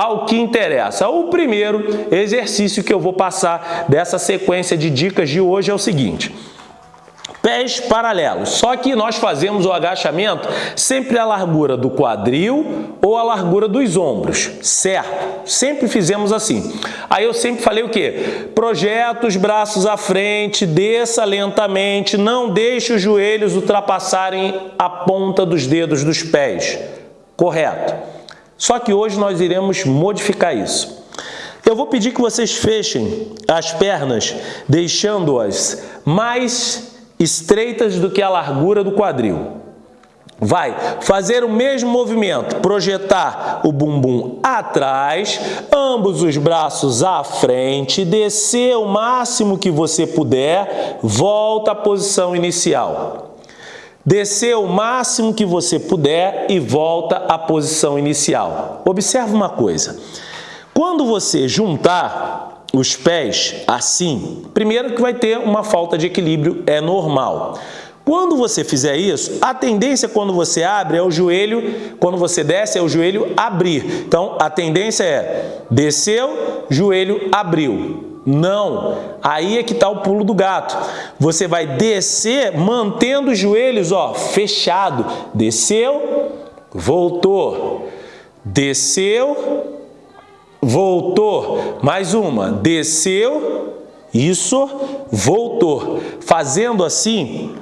ao que interessa. O primeiro exercício que eu vou passar dessa sequência de dicas de hoje é o seguinte pés paralelos. Só que nós fazemos o agachamento sempre à largura do quadril ou à largura dos ombros, certo? Sempre fizemos assim. Aí eu sempre falei o quê? Projeta os braços à frente, desça lentamente, não deixe os joelhos ultrapassarem a ponta dos dedos dos pés. Correto. Só que hoje nós iremos modificar isso. Eu vou pedir que vocês fechem as pernas, deixando-as mais estreitas do que a largura do quadril. Vai fazer o mesmo movimento, projetar o bumbum atrás, ambos os braços à frente, descer o máximo que você puder, volta à posição inicial. Descer o máximo que você puder e volta à posição inicial. Observe uma coisa, quando você juntar os pés assim, primeiro que vai ter uma falta de equilíbrio, é normal. Quando você fizer isso, a tendência quando você abre é o joelho, quando você desce é o joelho abrir. Então, a tendência é desceu, joelho abriu. Não, aí é que está o pulo do gato. Você vai descer mantendo os joelhos ó, fechado. Desceu, voltou. Desceu, voltou, mais uma, desceu, isso, voltou. Fazendo assim,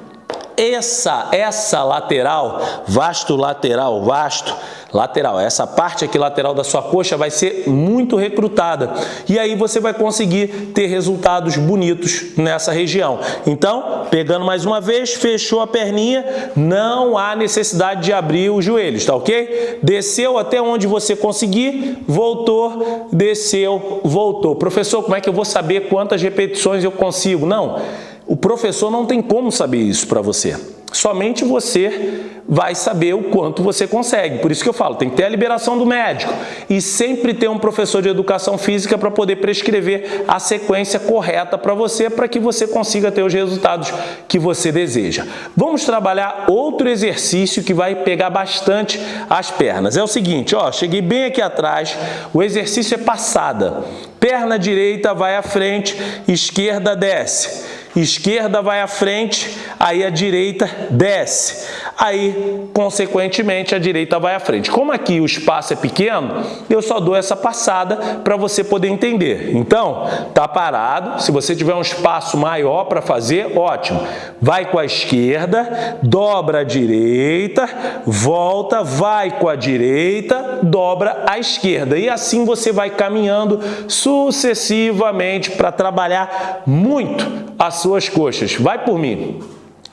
essa, essa lateral, vasto lateral, vasto lateral, essa parte aqui lateral da sua coxa vai ser muito recrutada e aí você vai conseguir ter resultados bonitos nessa região. Então, pegando mais uma vez, fechou a perninha, não há necessidade de abrir os joelhos, tá ok? Desceu até onde você conseguir, voltou, desceu, voltou. Professor, como é que eu vou saber quantas repetições eu consigo? Não, o professor não tem como saber isso para você. Somente você vai saber o quanto você consegue. Por isso que eu falo, tem que ter a liberação do médico e sempre ter um professor de educação física para poder prescrever a sequência correta para você, para que você consiga ter os resultados que você deseja. Vamos trabalhar outro exercício que vai pegar bastante as pernas. É o seguinte, ó, cheguei bem aqui atrás, o exercício é passada. Perna direita vai à frente, esquerda desce esquerda vai à frente, aí a direita desce. Aí, consequentemente, a direita vai à frente. Como aqui o espaço é pequeno, eu só dou essa passada para você poder entender. Então, tá parado. Se você tiver um espaço maior para fazer, ótimo. Vai com a esquerda, dobra a direita, volta, vai com a direita, dobra a esquerda. E assim você vai caminhando sucessivamente para trabalhar muito a suas coxas. Vai por mim.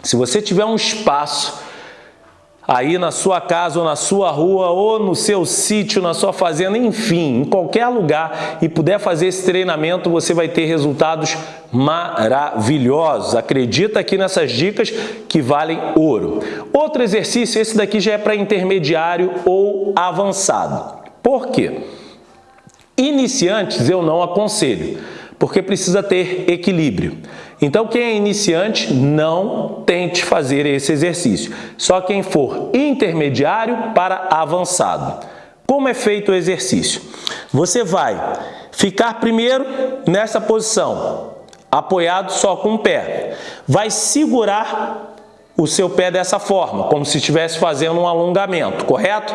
Se você tiver um espaço aí na sua casa ou na sua rua ou no seu sítio, na sua fazenda, enfim, em qualquer lugar e puder fazer esse treinamento, você vai ter resultados maravilhosos. Acredita aqui nessas dicas que valem ouro. Outro exercício, esse daqui já é para intermediário ou avançado. Por quê? Iniciantes eu não aconselho, porque precisa ter equilíbrio. Então, quem é iniciante, não tente fazer esse exercício. Só quem for intermediário para avançado. Como é feito o exercício? Você vai ficar primeiro nessa posição, apoiado só com o pé. Vai segurar o seu pé dessa forma, como se estivesse fazendo um alongamento, correto?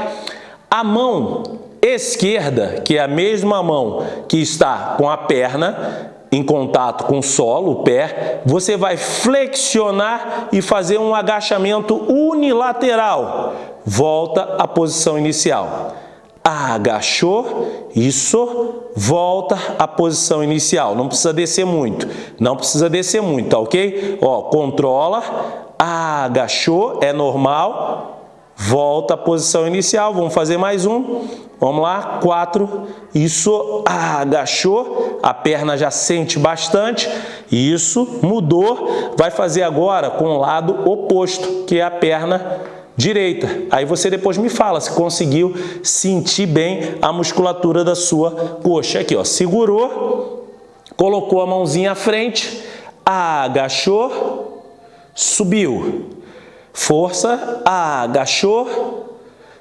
A mão esquerda, que é a mesma mão que está com a perna, em contato com o solo, o pé, você vai flexionar e fazer um agachamento unilateral. Volta à posição inicial. Agachou, isso, volta à posição inicial. Não precisa descer muito, não precisa descer muito, tá ok? Ó, controla, agachou, é normal, Volta à posição inicial, vamos fazer mais um. Vamos lá, quatro. Isso, ah, agachou, a perna já sente bastante. Isso, mudou. Vai fazer agora com o lado oposto, que é a perna direita. Aí você depois me fala se conseguiu sentir bem a musculatura da sua coxa. Aqui, ó, segurou, colocou a mãozinha à frente, agachou, subiu Força, agachou,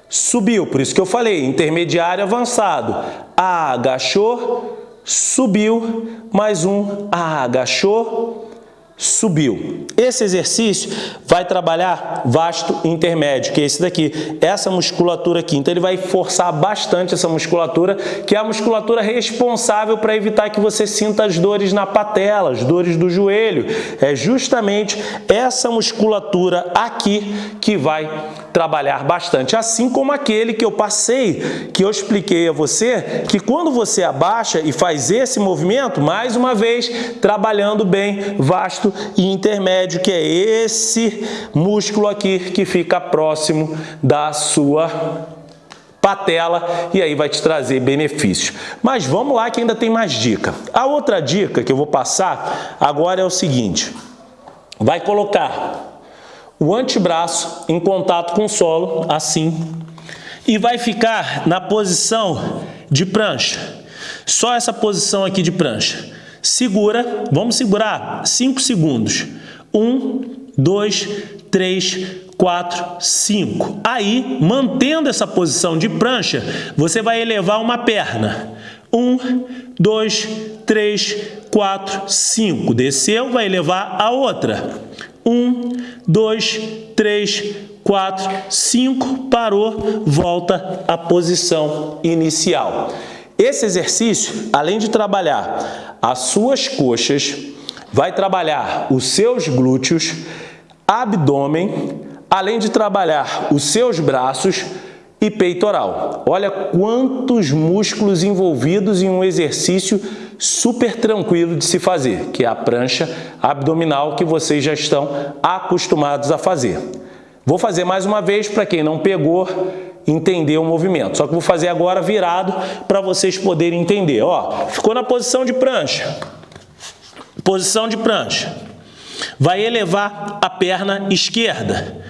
subiu. Por isso que eu falei, intermediário avançado. agachou, subiu, mais um, agachou, subiu. Esse exercício vai trabalhar vasto intermédio, que é esse daqui, essa musculatura aqui. Então ele vai forçar bastante essa musculatura, que é a musculatura responsável para evitar que você sinta as dores na patela, as dores do joelho. É justamente essa musculatura aqui que vai trabalhar bastante, assim como aquele que eu passei, que eu expliquei a você, que quando você abaixa e faz esse movimento, mais uma vez, trabalhando bem vasto e intermédio, que é esse músculo aqui que fica próximo da sua patela e aí vai te trazer benefícios. Mas vamos lá que ainda tem mais dica. A outra dica que eu vou passar agora é o seguinte, vai colocar o antebraço em contato com o solo, assim, e vai ficar na posição de prancha. Só essa posição aqui de prancha. Segura, vamos segurar 5 segundos. 1, 2, 3, 4, 5. Aí, mantendo essa posição de prancha, você vai elevar uma perna. 1, 2, 3, 4, 5. Desceu, vai elevar a outra. Um, dois, três, quatro, cinco, parou, volta à posição inicial. Esse exercício, além de trabalhar as suas coxas, vai trabalhar os seus glúteos, abdômen, além de trabalhar os seus braços e peitoral. Olha quantos músculos envolvidos em um exercício super tranquilo de se fazer, que é a prancha abdominal que vocês já estão acostumados a fazer. Vou fazer mais uma vez para quem não pegou entender o movimento. Só que vou fazer agora virado para vocês poderem entender. Ó, ficou na posição de prancha. Posição de prancha. Vai elevar a perna esquerda.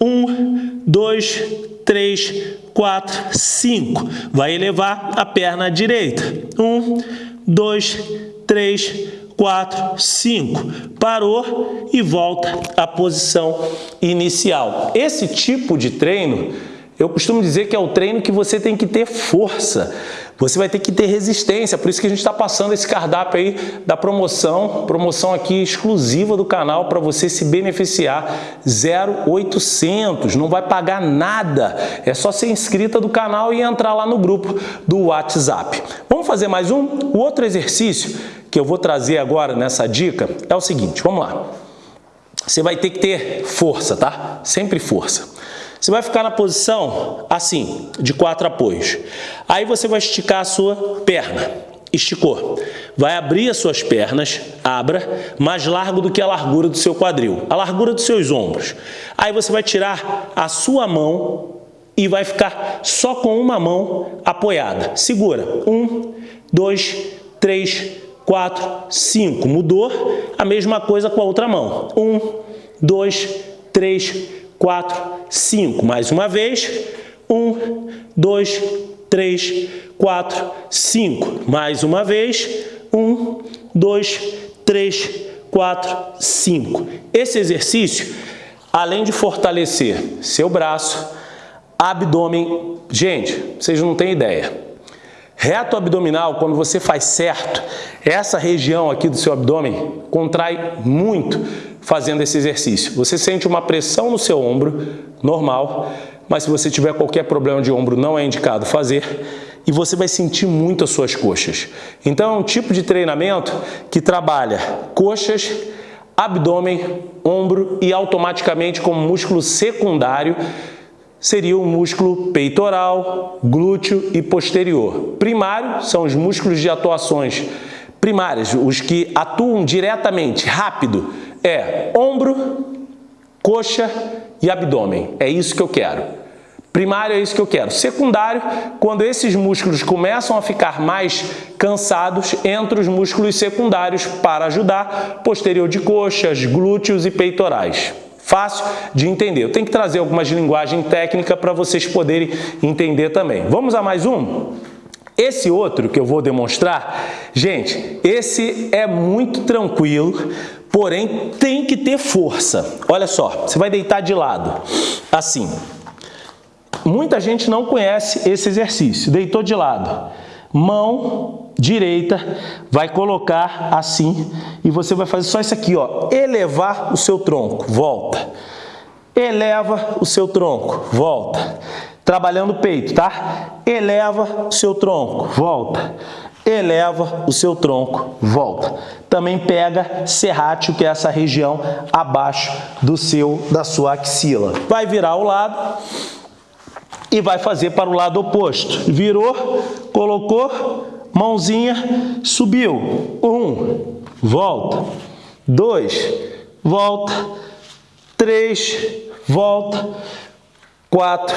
Um, dois, três, quatro, cinco. Vai elevar a perna direita. Um, dois, três, quatro, cinco. Parou e volta à posição inicial. Esse tipo de treino, eu costumo dizer que é o treino que você tem que ter força. Você vai ter que ter resistência, por isso que a gente está passando esse cardápio aí da promoção, promoção aqui exclusiva do canal para você se beneficiar, 0800, não vai pagar nada, é só ser inscrita do canal e entrar lá no grupo do WhatsApp. Vamos fazer mais um? O outro exercício que eu vou trazer agora nessa dica é o seguinte, vamos lá. Você vai ter que ter força, tá? Sempre força. Você vai ficar na posição assim, de quatro apoios. Aí você vai esticar a sua perna. Esticou. Vai abrir as suas pernas, abra, mais largo do que a largura do seu quadril, a largura dos seus ombros. Aí você vai tirar a sua mão e vai ficar só com uma mão apoiada. Segura. Um, dois, três, quatro, cinco. Mudou? A mesma coisa com a outra mão. Um, dois, três, 4, 5. Mais uma vez, 1, 2, 3, 4, 5. Mais uma vez, 1, 2, 3, 4, 5. Esse exercício, além de fortalecer seu braço, abdômen, gente, vocês não têm ideia. Reto abdominal, quando você faz certo, essa região aqui do seu abdômen contrai muito fazendo esse exercício. Você sente uma pressão no seu ombro, normal, mas se você tiver qualquer problema de ombro, não é indicado fazer, e você vai sentir muito as suas coxas. Então é um tipo de treinamento que trabalha coxas, abdômen, ombro e automaticamente como músculo secundário seria o músculo peitoral, glúteo e posterior. Primário são os músculos de atuações primárias, os que atuam diretamente, rápido, é ombro, coxa e abdômen. É isso que eu quero. Primário é isso que eu quero. Secundário, quando esses músculos começam a ficar mais cansados, entra os músculos secundários para ajudar, posterior de coxas, glúteos e peitorais. Fácil de entender. Eu tenho que trazer algumas linguagem técnica para vocês poderem entender também. Vamos a mais um? Esse outro que eu vou demonstrar, gente, esse é muito tranquilo, porém tem que ter força. Olha só, você vai deitar de lado, assim. Muita gente não conhece esse exercício, deitou de lado. mão direita, vai colocar assim e você vai fazer só isso aqui, ó, elevar o seu tronco, volta. Eleva o seu tronco, volta. Trabalhando o peito, tá? Eleva o seu tronco, volta. Eleva o seu tronco, volta. Também pega serrátil, que é essa região abaixo do seu da sua axila. Vai virar o lado e vai fazer para o lado oposto. Virou, colocou, mãozinha, subiu. Um, volta. Dois, volta. Três, volta. Quatro,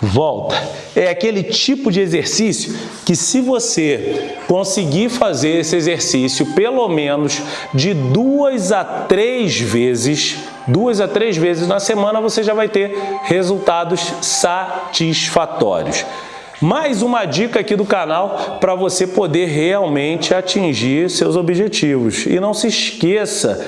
volta. É aquele tipo de exercício que se você conseguir fazer esse exercício pelo menos de duas a três vezes, duas a três vezes na semana, você já vai ter resultados satisfatórios. Mais uma dica aqui do canal para você poder realmente atingir seus objetivos. E não se esqueça